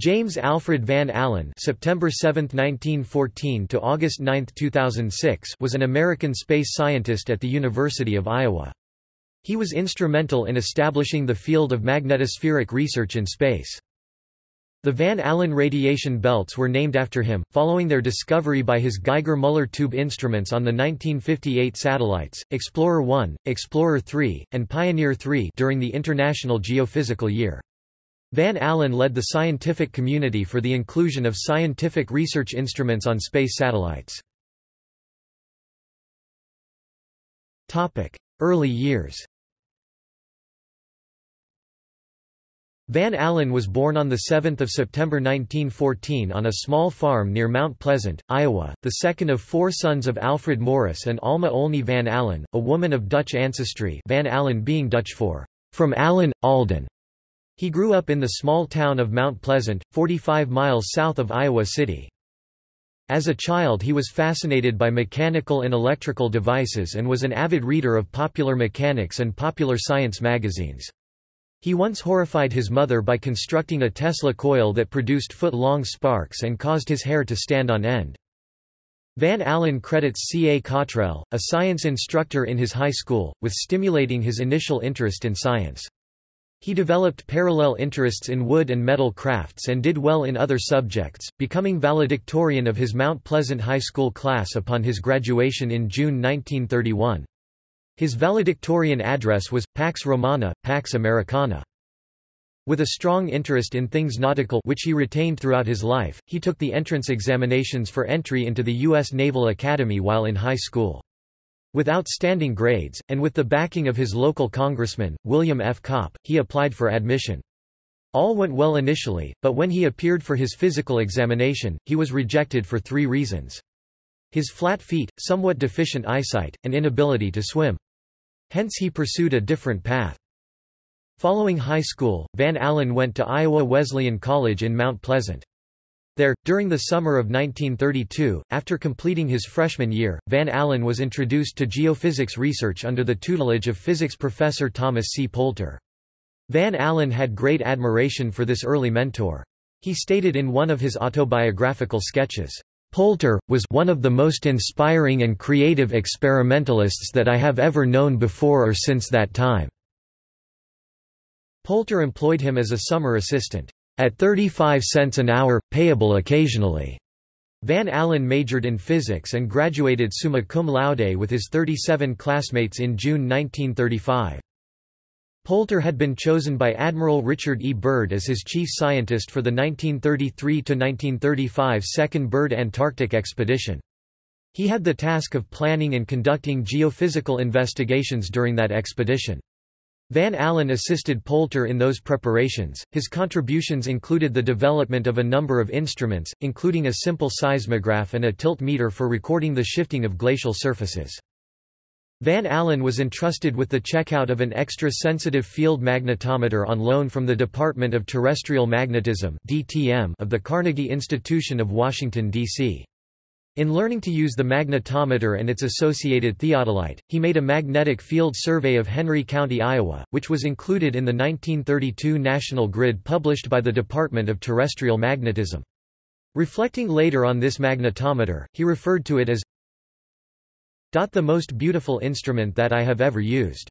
James Alfred Van Allen September 7, 1914 to August 9, 2006 was an American space scientist at the University of Iowa. He was instrumental in establishing the field of magnetospheric research in space. The Van Allen radiation belts were named after him, following their discovery by his Geiger-Müller tube instruments on the 1958 satellites, Explorer 1, Explorer 3, and Pioneer 3 during the International Geophysical Year. Van Allen led the scientific community for the inclusion of scientific research instruments on space satellites. Early years Van Allen was born on 7 September 1914 on a small farm near Mount Pleasant, Iowa, the second of four sons of Alfred Morris and Alma Olney Van Allen, a woman of Dutch ancestry Van Allen being Dutch for, from Allen, Alden. He grew up in the small town of Mount Pleasant, 45 miles south of Iowa City. As a child he was fascinated by mechanical and electrical devices and was an avid reader of popular mechanics and popular science magazines. He once horrified his mother by constructing a Tesla coil that produced foot-long sparks and caused his hair to stand on end. Van Allen credits C. A. Cottrell, a science instructor in his high school, with stimulating his initial interest in science. He developed parallel interests in wood and metal crafts and did well in other subjects, becoming valedictorian of his Mount Pleasant High School class upon his graduation in June 1931. His valedictorian address was, Pax Romana, Pax Americana. With a strong interest in things nautical which he retained throughout his life, he took the entrance examinations for entry into the U.S. Naval Academy while in high school. With outstanding grades, and with the backing of his local congressman, William F. Kopp, he applied for admission. All went well initially, but when he appeared for his physical examination, he was rejected for three reasons. His flat feet, somewhat deficient eyesight, and inability to swim. Hence he pursued a different path. Following high school, Van Allen went to Iowa Wesleyan College in Mount Pleasant. There, during the summer of 1932, after completing his freshman year, Van Allen was introduced to geophysics research under the tutelage of physics professor Thomas C. Poulter. Van Allen had great admiration for this early mentor. He stated in one of his autobiographical sketches, Poulter, was one of the most inspiring and creative experimentalists that I have ever known before or since that time." Poulter employed him as a summer assistant. At 35 cents an hour, payable occasionally. Van Allen majored in physics and graduated summa cum laude with his 37 classmates in June 1935. Poulter had been chosen by Admiral Richard E. Byrd as his chief scientist for the 1933–1935 Second Byrd Antarctic expedition. He had the task of planning and conducting geophysical investigations during that expedition. Van Allen assisted Poulter in those preparations. His contributions included the development of a number of instruments, including a simple seismograph and a tilt meter for recording the shifting of glacial surfaces. Van Allen was entrusted with the checkout of an extra-sensitive field magnetometer on loan from the Department of Terrestrial Magnetism of the Carnegie Institution of Washington, D.C. In learning to use the magnetometer and its associated theodolite, he made a magnetic field survey of Henry County, Iowa, which was included in the 1932 National Grid published by the Department of Terrestrial Magnetism. Reflecting later on this magnetometer, he referred to it as the most beautiful instrument that I have ever used.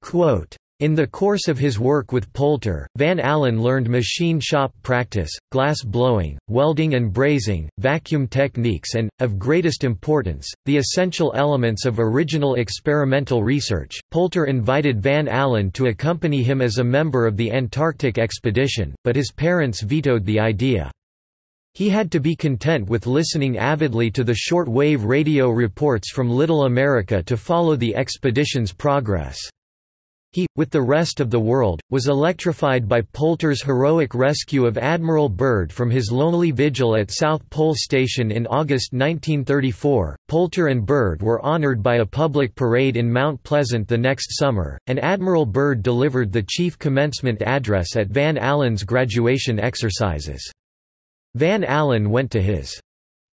Quote, in the course of his work with Poulter, Van Allen learned machine shop practice, glass blowing, welding and brazing, vacuum techniques and, of greatest importance, the essential elements of original experimental research. Poulter invited Van Allen to accompany him as a member of the Antarctic expedition, but his parents vetoed the idea. He had to be content with listening avidly to the short-wave radio reports from Little America to follow the expedition's progress. He, with the rest of the world, was electrified by Poulter's heroic rescue of Admiral Byrd from his lonely vigil at South Pole Station in August 1934. Poulter and Byrd were honored by a public parade in Mount Pleasant the next summer, and Admiral Byrd delivered the chief commencement address at Van Allen's graduation exercises. Van Allen went to his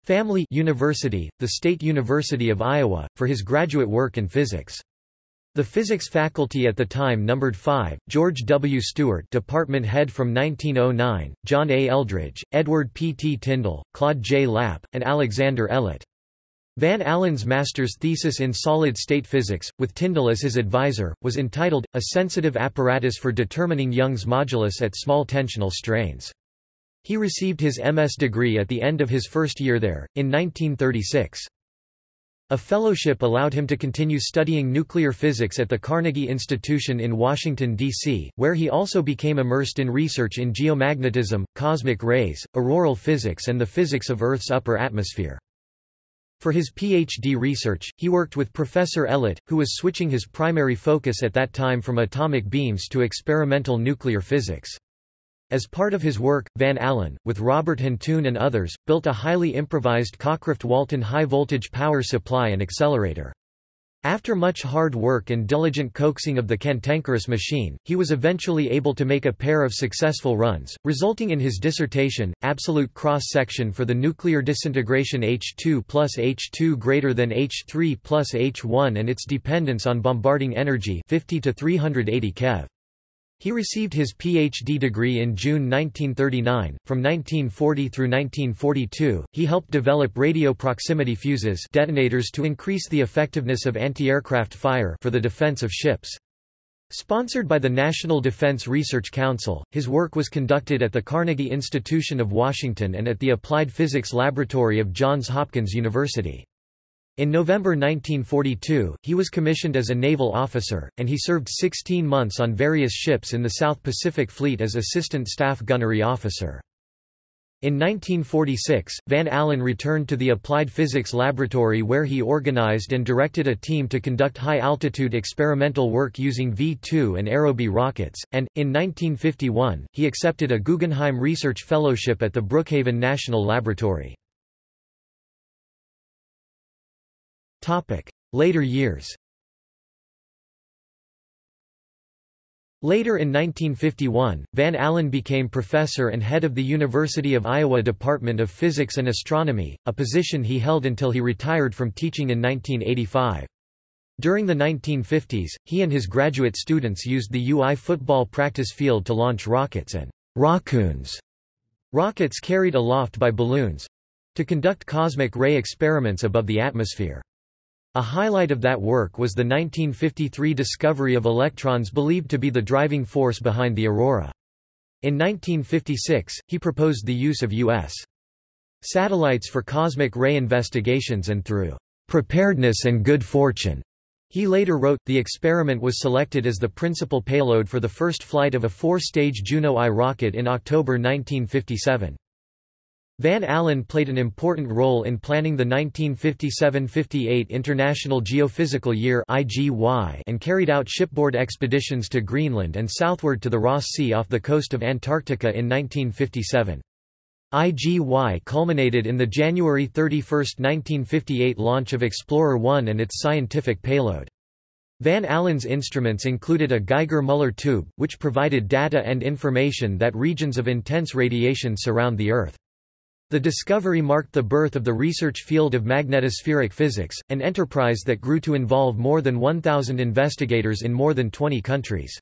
family university, the State University of Iowa, for his graduate work in physics. The physics faculty at the time numbered five, George W. Stewart department head from 1909, John A. Eldridge, Edward P. T. Tyndall, Claude J. Lapp, and Alexander Ellett. Van Allen's master's thesis in solid-state physics, with Tyndall as his advisor, was entitled, A Sensitive Apparatus for Determining Young's Modulus at Small Tensional Strains. He received his MS degree at the end of his first year there, in 1936. A fellowship allowed him to continue studying nuclear physics at the Carnegie Institution in Washington, D.C., where he also became immersed in research in geomagnetism, cosmic rays, auroral physics and the physics of Earth's upper atmosphere. For his PhD research, he worked with Professor Ellett, who was switching his primary focus at that time from atomic beams to experimental nuclear physics. As part of his work, Van Allen, with Robert Huntoon and others, built a highly improvised Cockcroft-Walton high-voltage power supply and accelerator. After much hard work and diligent coaxing of the cantankerous machine, he was eventually able to make a pair of successful runs, resulting in his dissertation, Absolute Cross-Section for the Nuclear Disintegration H2 plus H2 greater than H3 plus H1 and its dependence on bombarding energy 50 to 380 keV. He received his Ph.D. degree in June 1939. From 1940 through 1942, he helped develop radio proximity fuses detonators to increase the effectiveness of anti-aircraft fire for the defense of ships. Sponsored by the National Defense Research Council, his work was conducted at the Carnegie Institution of Washington and at the Applied Physics Laboratory of Johns Hopkins University. In November 1942, he was commissioned as a naval officer, and he served 16 months on various ships in the South Pacific Fleet as Assistant Staff Gunnery Officer. In 1946, Van Allen returned to the Applied Physics Laboratory where he organized and directed a team to conduct high-altitude experimental work using V-2 and Aerobee rockets, and, in 1951, he accepted a Guggenheim Research Fellowship at the Brookhaven National Laboratory. Later years Later in 1951, Van Allen became professor and head of the University of Iowa Department of Physics and Astronomy, a position he held until he retired from teaching in 1985. During the 1950s, he and his graduate students used the UI football practice field to launch rockets and rockoons, rockets carried aloft by balloons, to conduct cosmic ray experiments above the atmosphere. A highlight of that work was the 1953 discovery of electrons believed to be the driving force behind the aurora. In 1956, he proposed the use of U.S. satellites for cosmic ray investigations and through preparedness and good fortune. He later wrote, the experiment was selected as the principal payload for the first flight of a four-stage Juno I rocket in October 1957. Van Allen played an important role in planning the 1957–58 International Geophysical Year and carried out shipboard expeditions to Greenland and southward to the Ross Sea off the coast of Antarctica in 1957. IGY culminated in the January 31, 1958 launch of Explorer 1 and its scientific payload. Van Allen's instruments included a Geiger-Müller tube, which provided data and information that regions of intense radiation surround the Earth. The discovery marked the birth of the research field of magnetospheric physics, an enterprise that grew to involve more than 1,000 investigators in more than 20 countries.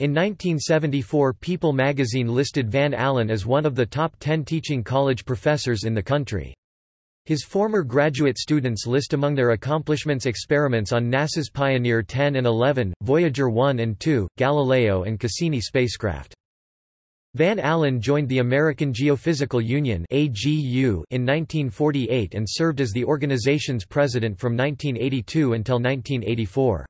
In 1974 People magazine listed Van Allen as one of the top 10 teaching college professors in the country. His former graduate students list among their accomplishments experiments on NASA's Pioneer 10 and 11, Voyager 1 and 2, Galileo and Cassini spacecraft. Van Allen joined the American Geophysical Union in 1948 and served as the organization's president from 1982 until 1984.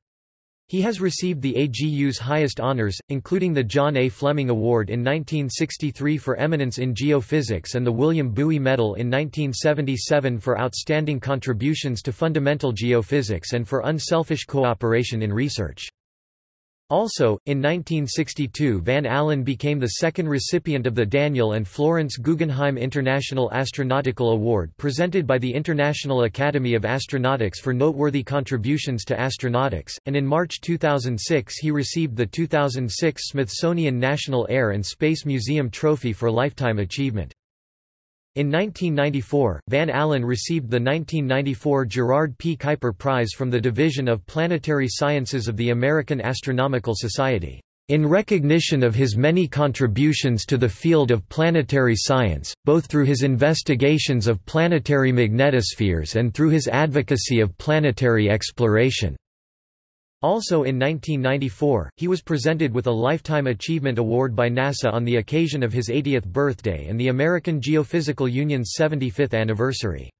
He has received the AGU's highest honors, including the John A. Fleming Award in 1963 for eminence in geophysics and the William Bowie Medal in 1977 for outstanding contributions to fundamental geophysics and for unselfish cooperation in research. Also, in 1962 Van Allen became the second recipient of the Daniel and Florence Guggenheim International Astronautical Award presented by the International Academy of Astronautics for noteworthy contributions to astronautics, and in March 2006 he received the 2006 Smithsonian National Air and Space Museum Trophy for Lifetime Achievement. In 1994, Van Allen received the 1994 Gerard P. Kuiper Prize from the Division of Planetary Sciences of the American Astronomical Society, "...in recognition of his many contributions to the field of planetary science, both through his investigations of planetary magnetospheres and through his advocacy of planetary exploration." Also in 1994, he was presented with a Lifetime Achievement Award by NASA on the occasion of his 80th birthday and the American Geophysical Union's 75th anniversary.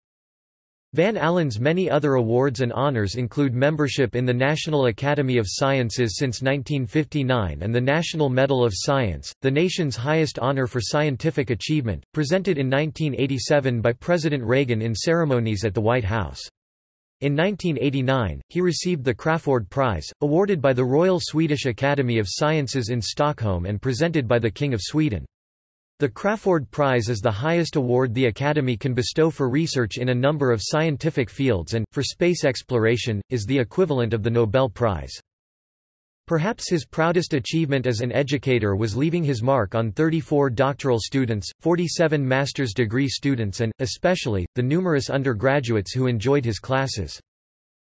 Van Allen's many other awards and honors include membership in the National Academy of Sciences since 1959 and the National Medal of Science, the nation's highest honor for scientific achievement, presented in 1987 by President Reagan in ceremonies at the White House. In 1989, he received the Crafoord Prize, awarded by the Royal Swedish Academy of Sciences in Stockholm and presented by the King of Sweden. The Crafoord Prize is the highest award the Academy can bestow for research in a number of scientific fields and, for space exploration, is the equivalent of the Nobel Prize. Perhaps his proudest achievement as an educator was leaving his mark on 34 doctoral students, 47 master's degree students and, especially, the numerous undergraduates who enjoyed his classes.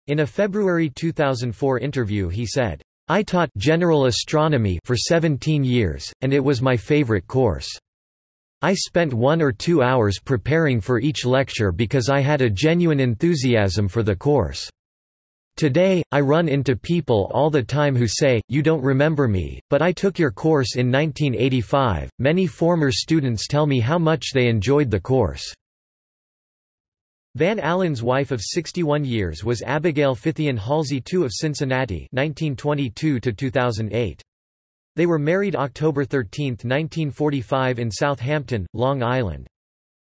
In a February 2004 interview he said, I taught general astronomy for 17 years, and it was my favorite course. I spent one or two hours preparing for each lecture because I had a genuine enthusiasm for the course. Today, I run into people all the time who say, you don't remember me, but I took your course in 1985. Many former students tell me how much they enjoyed the course. Van Allen's wife of 61 years was Abigail Fithian Halsey II of Cincinnati 1922 -2008. They were married October 13, 1945 in Southampton, Long Island.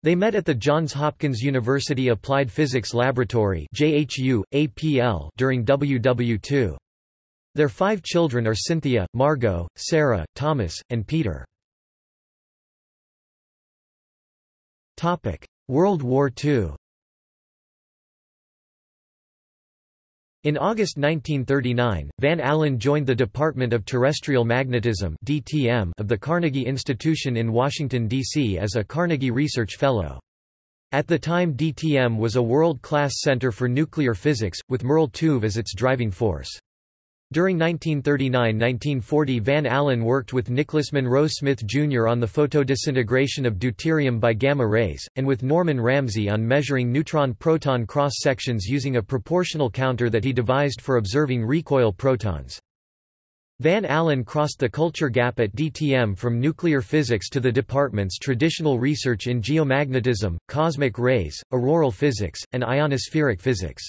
They met at the Johns Hopkins University Applied Physics Laboratory JHU, APL during WW2. Their five children are Cynthia, Margot, Sarah, Thomas, and Peter. World War II In August 1939, Van Allen joined the Department of Terrestrial Magnetism (DTM) of the Carnegie Institution in Washington D.C. as a Carnegie Research Fellow. At the time DTM was a world-class center for nuclear physics, with Merle Tuve as its driving force. During 1939–1940 Van Allen worked with Nicholas Monroe Smith Jr. on the photodisintegration of deuterium by gamma rays, and with Norman Ramsey on measuring neutron-proton cross-sections using a proportional counter that he devised for observing recoil protons. Van Allen crossed the culture gap at DTM from nuclear physics to the department's traditional research in geomagnetism, cosmic rays, auroral physics, and ionospheric physics.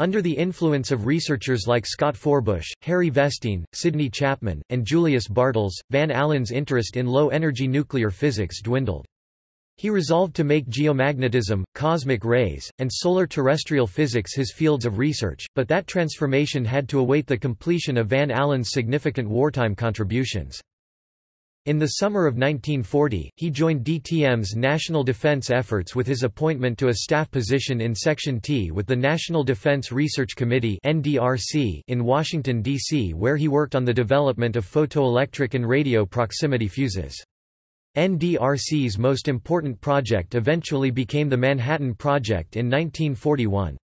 Under the influence of researchers like Scott Forbush, Harry Vestine, Sidney Chapman, and Julius Bartels, Van Allen's interest in low-energy nuclear physics dwindled. He resolved to make geomagnetism, cosmic rays, and solar terrestrial physics his fields of research, but that transformation had to await the completion of Van Allen's significant wartime contributions. In the summer of 1940, he joined DTM's national defense efforts with his appointment to a staff position in Section T with the National Defense Research Committee in Washington, D.C. where he worked on the development of photoelectric and radio proximity fuses. NDRC's most important project eventually became the Manhattan Project in 1941.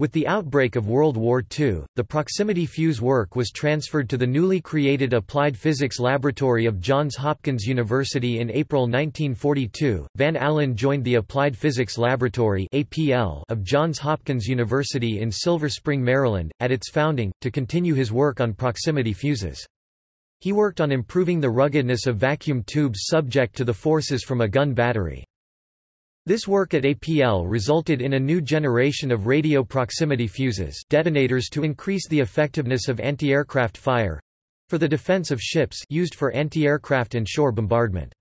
With the outbreak of World War II, the proximity fuse work was transferred to the newly created Applied Physics Laboratory of Johns Hopkins University in April 1942. Van Allen joined the Applied Physics Laboratory (APL) of Johns Hopkins University in Silver Spring, Maryland, at its founding, to continue his work on proximity fuses. He worked on improving the ruggedness of vacuum tubes subject to the forces from a gun battery. This work at APL resulted in a new generation of radio proximity fuses detonators to increase the effectiveness of anti-aircraft fire—for the defense of ships used for anti-aircraft and shore bombardment.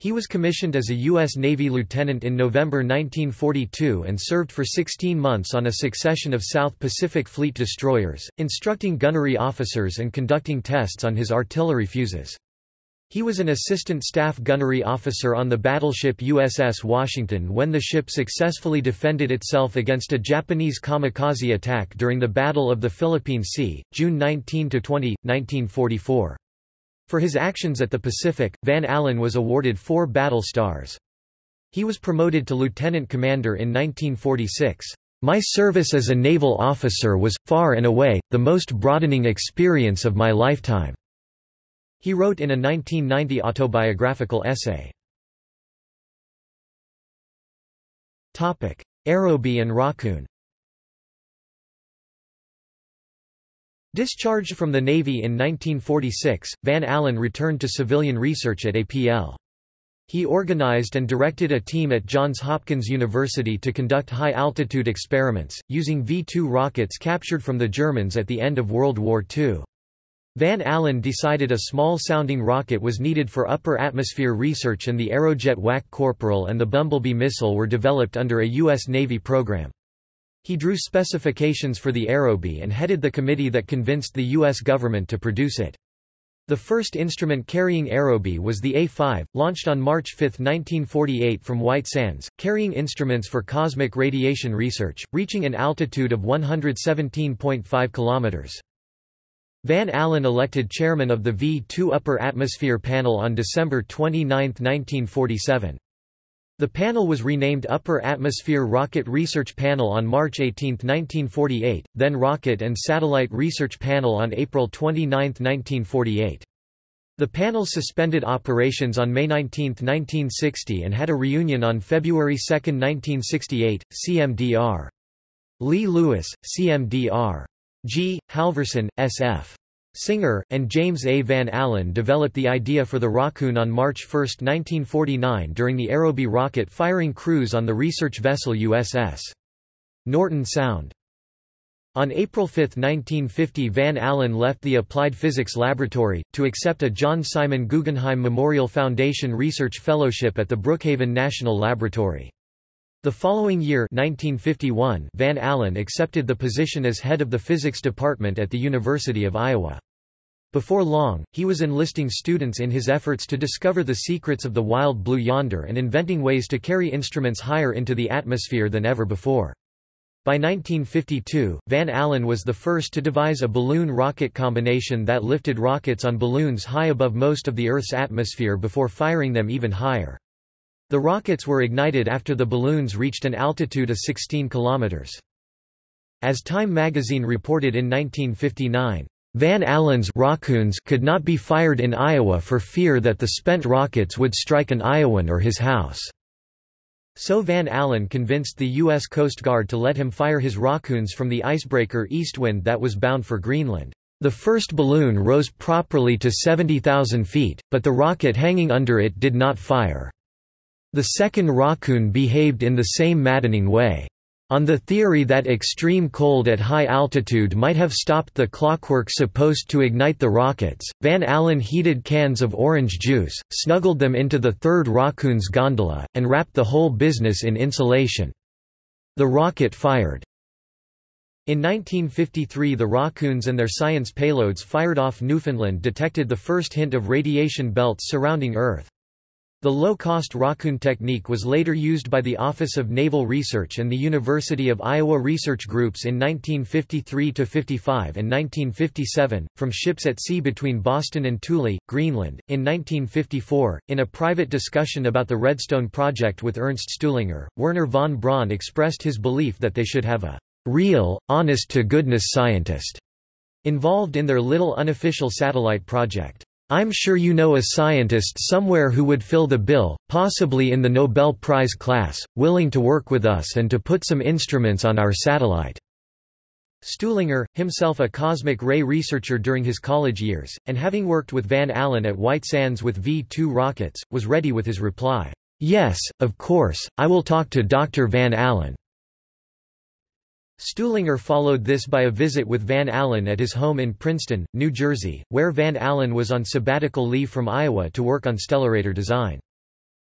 He was commissioned as a U.S. Navy lieutenant in November 1942 and served for 16 months on a succession of South Pacific Fleet destroyers, instructing gunnery officers and conducting tests on his artillery fuses. He was an assistant staff gunnery officer on the battleship USS Washington when the ship successfully defended itself against a Japanese kamikaze attack during the Battle of the Philippine Sea, June 19–20, 1944. For his actions at the Pacific, Van Allen was awarded four battle stars. He was promoted to lieutenant commander in 1946. My service as a naval officer was, far and away, the most broadening experience of my lifetime." He wrote in a 1990 autobiographical essay. Aerobee and Rockoon Discharged from the Navy in 1946, Van Allen returned to civilian research at APL. He organized and directed a team at Johns Hopkins University to conduct high-altitude experiments, using V-2 rockets captured from the Germans at the end of World War II. Van Allen decided a small-sounding rocket was needed for upper atmosphere research and the Aerojet WAC Corporal and the Bumblebee missile were developed under a U.S. Navy program. He drew specifications for the Aerobee and headed the committee that convinced the U.S. government to produce it. The first instrument carrying Aerobee was the A-5, launched on March 5, 1948 from White Sands, carrying instruments for cosmic radiation research, reaching an altitude of 117.5 kilometers. Van Allen elected chairman of the V-2 Upper Atmosphere Panel on December 29, 1947. The panel was renamed Upper Atmosphere Rocket Research Panel on March 18, 1948, then Rocket and Satellite Research Panel on April 29, 1948. The panel suspended operations on May 19, 1960 and had a reunion on February 2, 1968, CMDR. Lee Lewis, CMDR. G. Halverson, SF. Singer, and James A. Van Allen developed the idea for the Rockoon on March 1, 1949 during the Aerobee rocket firing cruise on the research vessel USS Norton Sound. On April 5, 1950 Van Allen left the Applied Physics Laboratory, to accept a John Simon Guggenheim Memorial Foundation Research Fellowship at the Brookhaven National Laboratory. The following year 1951, Van Allen accepted the position as head of the physics department at the University of Iowa. Before long, he was enlisting students in his efforts to discover the secrets of the wild blue yonder and inventing ways to carry instruments higher into the atmosphere than ever before. By 1952, Van Allen was the first to devise a balloon-rocket combination that lifted rockets on balloons high above most of the Earth's atmosphere before firing them even higher. The rockets were ignited after the balloons reached an altitude of 16 kilometers. As Time magazine reported in 1959, Van Allen's Rockoons could not be fired in Iowa for fear that the spent rockets would strike an Iowan or his house. So Van Allen convinced the U.S. Coast Guard to let him fire his Rockoons from the icebreaker Eastwind that was bound for Greenland. The first balloon rose properly to 70,000 feet, but the rocket hanging under it did not fire. The second Rockoon behaved in the same maddening way. On the theory that extreme cold at high altitude might have stopped the clockwork supposed to ignite the rockets, Van Allen heated cans of orange juice, snuggled them into the third Rockoon's gondola, and wrapped the whole business in insulation. The rocket fired. In 1953 the Rockoons and their science payloads fired off Newfoundland detected the first hint of radiation belts surrounding Earth. The low-cost Rockoon technique was later used by the Office of Naval Research and the University of Iowa research groups in 1953 to 55 and 1957, from ships at sea between Boston and Thule, Greenland. In 1954, in a private discussion about the Redstone project with Ernst Stuhlinger, Wernher von Braun expressed his belief that they should have a real, honest-to-goodness scientist involved in their little unofficial satellite project. I'm sure you know a scientist somewhere who would fill the bill, possibly in the Nobel Prize class, willing to work with us and to put some instruments on our satellite." Stuhlinger, himself a cosmic ray researcher during his college years, and having worked with Van Allen at White Sands with V-2 rockets, was ready with his reply, "'Yes, of course, I will talk to Dr. Van Allen.' Stuhlinger followed this by a visit with Van Allen at his home in Princeton, New Jersey, where Van Allen was on sabbatical leave from Iowa to work on stellarator design.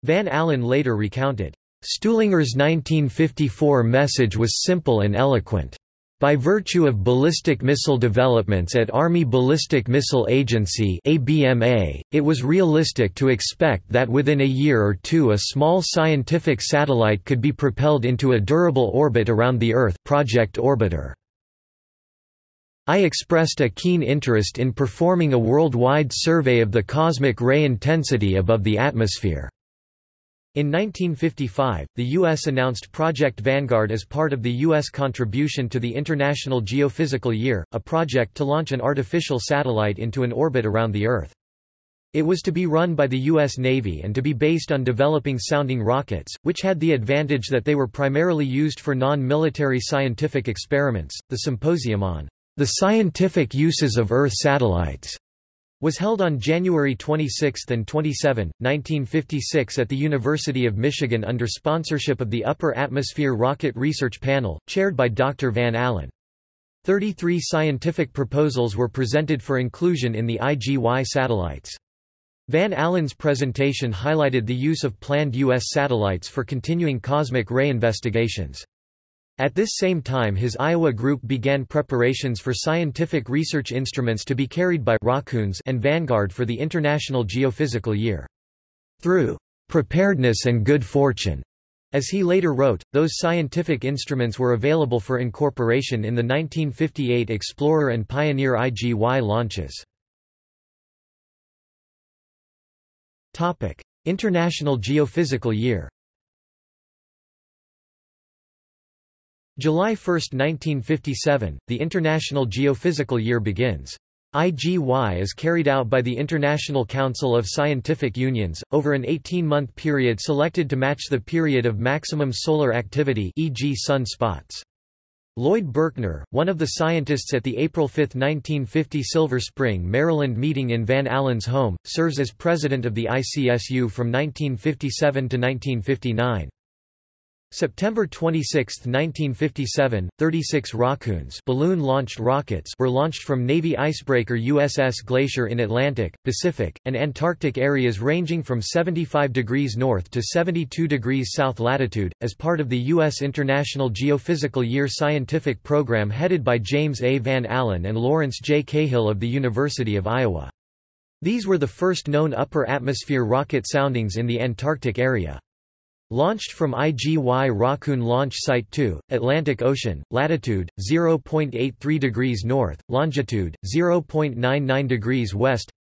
Van Allen later recounted, "...Stuhlinger's 1954 message was simple and eloquent. By virtue of ballistic missile developments at Army Ballistic Missile Agency (ABMA), it was realistic to expect that within a year or two a small scientific satellite could be propelled into a durable orbit around the Earth Project Orbiter. I expressed a keen interest in performing a worldwide survey of the cosmic ray intensity above the atmosphere. In 1955, the U.S. announced Project Vanguard as part of the U.S. contribution to the International Geophysical Year, a project to launch an artificial satellite into an orbit around the Earth. It was to be run by the U.S. Navy and to be based on developing sounding rockets, which had the advantage that they were primarily used for non-military scientific experiments. The symposium on the scientific uses of Earth satellites was held on January 26 and 27, 1956 at the University of Michigan under sponsorship of the Upper Atmosphere Rocket Research Panel, chaired by Dr. Van Allen. Thirty-three scientific proposals were presented for inclusion in the IGY satellites. Van Allen's presentation highlighted the use of planned U.S. satellites for continuing cosmic ray investigations. At this same time his Iowa group began preparations for scientific research instruments to be carried by Rockoons and Vanguard for the International Geophysical Year. Through preparedness and good fortune, as he later wrote, those scientific instruments were available for incorporation in the 1958 Explorer and Pioneer IGY launches. International Geophysical Year July 1, 1957, the International Geophysical Year begins. IGY is carried out by the International Council of Scientific Unions, over an 18-month period selected to match the period of maximum solar activity e.g. sun spots. Lloyd Berkner, one of the scientists at the April 5, 1950 Silver Spring, Maryland meeting in Van Allen's home, serves as president of the ICSU from 1957 to 1959. September 26, 1957, 36 Rockoons balloon-launched rockets were launched from Navy icebreaker USS Glacier in Atlantic, Pacific, and Antarctic areas ranging from 75 degrees north to 72 degrees south latitude, as part of the U.S. International Geophysical Year scientific program headed by James A. Van Allen and Lawrence J. Cahill of the University of Iowa. These were the first known upper atmosphere rocket soundings in the Antarctic area. Launched from IGY Rockoon Launch Site 2, Atlantic Ocean, latitude 0.83 degrees north, longitude 0.99 degrees west.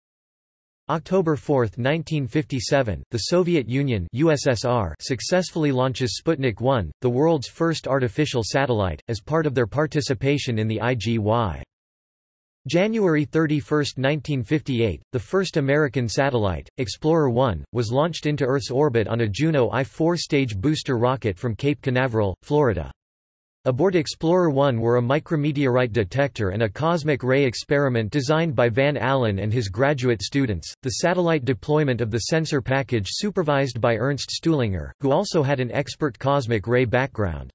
October 4, 1957, the Soviet Union USSR successfully launches Sputnik 1, the world's first artificial satellite, as part of their participation in the IGY. January 31, 1958, the first American satellite, Explorer 1, was launched into Earth's orbit on a Juno I-4 stage booster rocket from Cape Canaveral, Florida. Aboard Explorer 1 were a micrometeorite detector and a cosmic ray experiment designed by Van Allen and his graduate students, the satellite deployment of the sensor package supervised by Ernst Stuhlinger, who also had an expert cosmic ray background.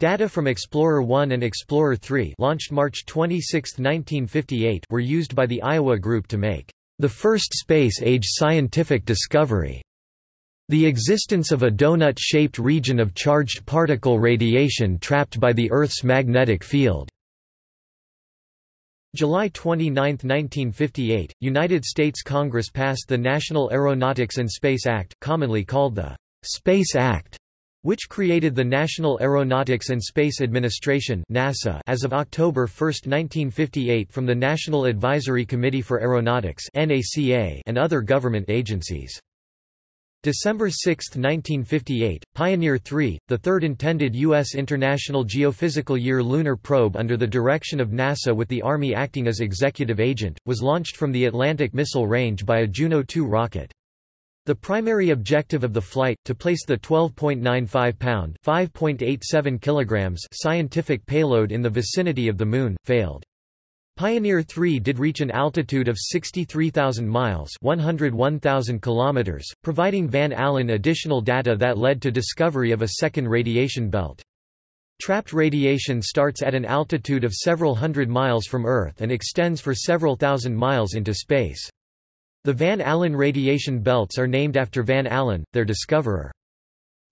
Data from Explorer 1 and Explorer 3 launched March 26, 1958 were used by the Iowa group to make the first space-age scientific discovery. The existence of a donut-shaped region of charged particle radiation trapped by the Earth's magnetic field. July 29, 1958, United States Congress passed the National Aeronautics and Space Act, commonly called the Space Act, which created the National Aeronautics and Space Administration NASA as of October 1, 1958 from the National Advisory Committee for Aeronautics and other government agencies. December 6, 1958, Pioneer 3, the third intended U.S. International Geophysical Year lunar probe under the direction of NASA with the Army acting as executive agent, was launched from the Atlantic Missile Range by a Juno 2 rocket. The primary objective of the flight, to place the 12.95-pound (5.87 kilograms) scientific payload in the vicinity of the Moon, failed. Pioneer 3 did reach an altitude of 63,000 miles 101,000 kilometers, providing Van Allen additional data that led to discovery of a second radiation belt. Trapped radiation starts at an altitude of several hundred miles from Earth and extends for several thousand miles into space. The Van Allen radiation belts are named after Van Allen, their discoverer.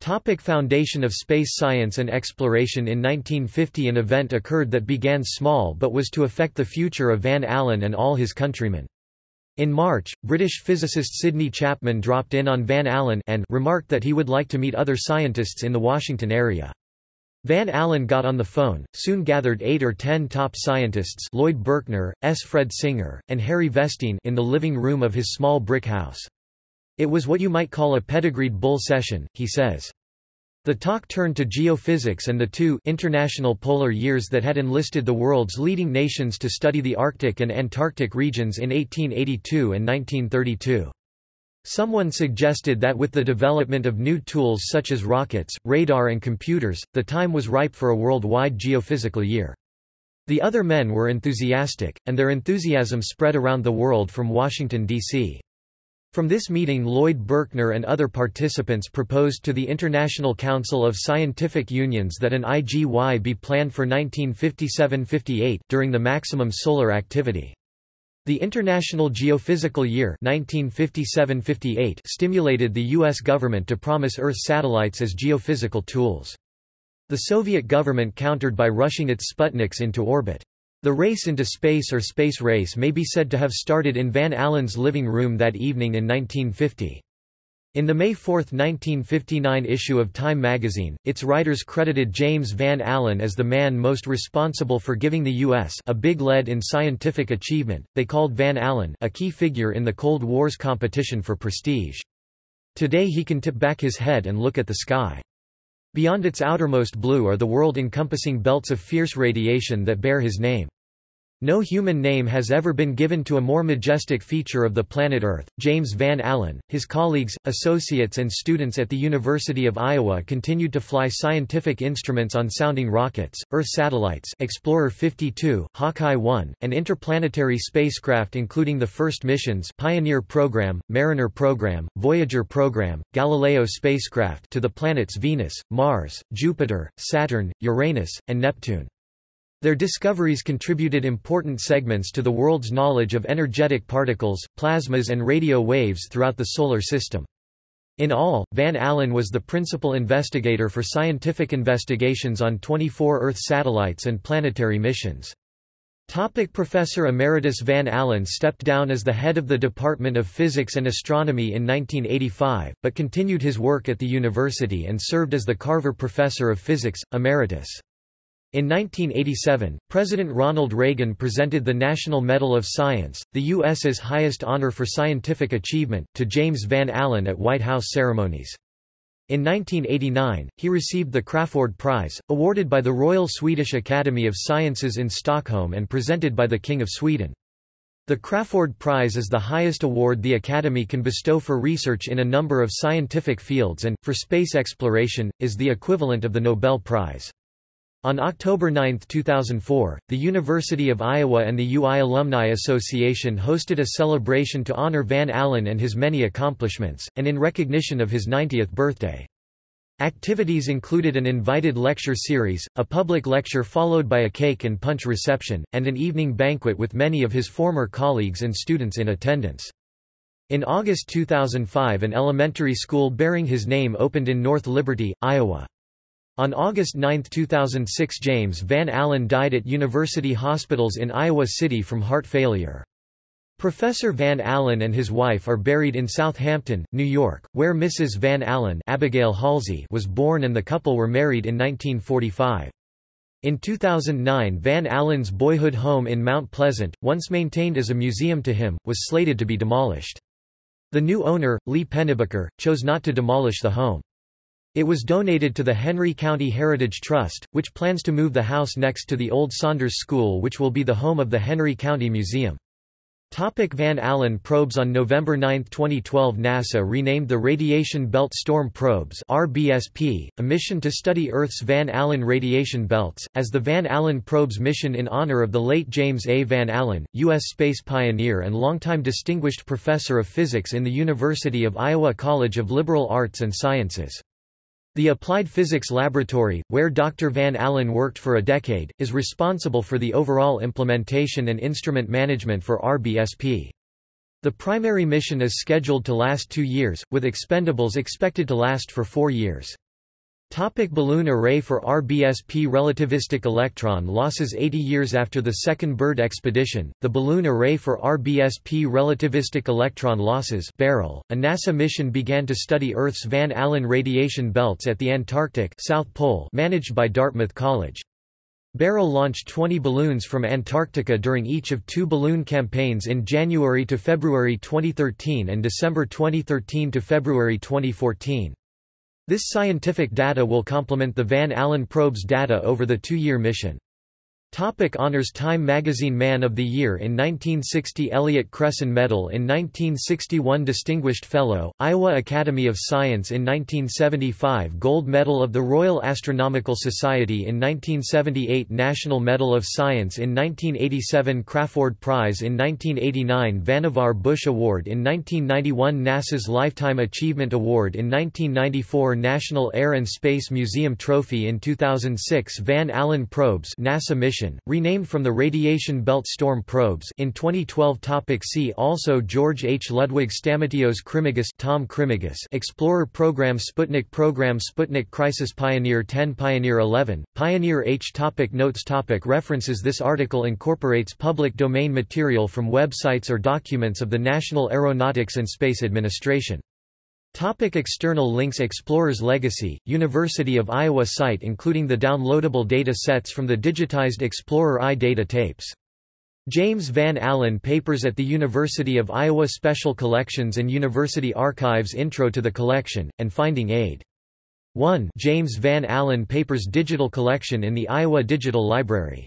Topic foundation of space science and exploration In 1950 an event occurred that began small but was to affect the future of Van Allen and all his countrymen. In March, British physicist Sidney Chapman dropped in on Van Allen and remarked that he would like to meet other scientists in the Washington area. Van Allen got on the phone, soon gathered eight or ten top scientists Lloyd Berkner, S. Fred Singer, and Harry Vestine in the living room of his small brick house. It was what you might call a pedigreed bull session, he says. The talk turned to geophysics and the two international polar years that had enlisted the world's leading nations to study the Arctic and Antarctic regions in 1882 and 1932. Someone suggested that with the development of new tools such as rockets, radar and computers, the time was ripe for a worldwide geophysical year. The other men were enthusiastic, and their enthusiasm spread around the world from Washington, D.C. From this meeting Lloyd Berkner and other participants proposed to the International Council of Scientific Unions that an IGY be planned for 1957–58 during the maximum solar activity. The International Geophysical Year 1957–58 stimulated the U.S. government to promise Earth satellites as geophysical tools. The Soviet government countered by rushing its Sputniks into orbit. The race into space or space race may be said to have started in Van Allen's living room that evening in 1950. In the May 4, 1959 issue of Time magazine, its writers credited James Van Allen as the man most responsible for giving the U.S. a big lead in scientific achievement. They called Van Allen a key figure in the Cold War's competition for prestige. Today he can tip back his head and look at the sky. Beyond its outermost blue are the world-encompassing belts of fierce radiation that bear his name. No human name has ever been given to a more majestic feature of the planet Earth. James Van Allen, his colleagues, associates, and students at the University of Iowa continued to fly scientific instruments on sounding rockets, Earth satellites, Explorer 52, Hawkeye 1, and interplanetary spacecraft, including the first missions Pioneer Program, Mariner Program, Voyager Program, Galileo spacecraft to the planets Venus, Mars, Jupiter, Saturn, Uranus, and Neptune. Their discoveries contributed important segments to the world's knowledge of energetic particles, plasmas and radio waves throughout the Solar System. In all, Van Allen was the principal investigator for scientific investigations on 24 Earth satellites and planetary missions. Topic Professor Emeritus Van Allen stepped down as the head of the Department of Physics and Astronomy in 1985, but continued his work at the university and served as the Carver Professor of Physics, Emeritus. In 1987, President Ronald Reagan presented the National Medal of Science, the U.S.'s highest honor for scientific achievement, to James Van Allen at White House ceremonies. In 1989, he received the Crafoord Prize, awarded by the Royal Swedish Academy of Sciences in Stockholm and presented by the King of Sweden. The Crafoord Prize is the highest award the Academy can bestow for research in a number of scientific fields and, for space exploration, is the equivalent of the Nobel Prize. On October 9, 2004, the University of Iowa and the UI Alumni Association hosted a celebration to honor Van Allen and his many accomplishments, and in recognition of his 90th birthday. Activities included an invited lecture series, a public lecture followed by a cake and punch reception, and an evening banquet with many of his former colleagues and students in attendance. In August 2005 an elementary school bearing his name opened in North Liberty, Iowa. On August 9, 2006 James Van Allen died at University Hospitals in Iowa City from heart failure. Professor Van Allen and his wife are buried in Southampton, New York, where Mrs. Van Allen Abigail Halsey was born and the couple were married in 1945. In 2009 Van Allen's boyhood home in Mount Pleasant, once maintained as a museum to him, was slated to be demolished. The new owner, Lee Pennebaker, chose not to demolish the home. It was donated to the Henry County Heritage Trust, which plans to move the house next to the old Saunders School which will be the home of the Henry County Museum. Topic Van Allen probes On November 9, 2012 NASA renamed the Radiation Belt Storm Probes RBSP, a mission to study Earth's Van Allen radiation belts, as the Van Allen Probes mission in honor of the late James A. Van Allen, U.S. space pioneer and longtime distinguished professor of physics in the University of Iowa College of Liberal Arts and Sciences. The Applied Physics Laboratory, where Dr. Van Allen worked for a decade, is responsible for the overall implementation and instrument management for RBSP. The primary mission is scheduled to last two years, with expendables expected to last for four years. Topic balloon array for RBSP Relativistic electron losses 80 years after the second Byrd expedition, the Balloon Array for RBSP Relativistic Electron Losses BARREL, a NASA mission began to study Earth's Van Allen radiation belts at the Antarctic South Pole managed by Dartmouth College. BARREL launched 20 balloons from Antarctica during each of two balloon campaigns in January to February 2013 and December 2013 to February 2014. This scientific data will complement the Van Allen probe's data over the two-year mission. Topic honors Time Magazine Man of the Year in 1960 Elliott Cresson Medal in 1961 Distinguished Fellow, Iowa Academy of Science in 1975 Gold Medal of the Royal Astronomical Society in 1978 National Medal of Science in 1987 Crafoord Prize in 1989 Vannevar Bush Award in 1991 NASA's Lifetime Achievement Award in 1994 National Air and Space Museum Trophy in 2006 Van Allen Probes NASA mission renamed from the Radiation Belt Storm probes in 2012 topic See also George H. Ludwig Stamatios Krimigis Tom Krimigis Explorer Program Sputnik Program Sputnik Crisis Pioneer 10 Pioneer 11, Pioneer H topic Notes topic References This article incorporates public domain material from websites or documents of the National Aeronautics and Space Administration. Topic external links Explorer's Legacy, University of Iowa site including the downloadable data sets from the digitized Explorer I data tapes. James Van Allen Papers at the University of Iowa Special Collections and University Archives Intro to the Collection, and Finding Aid. 1 James Van Allen Papers Digital Collection in the Iowa Digital Library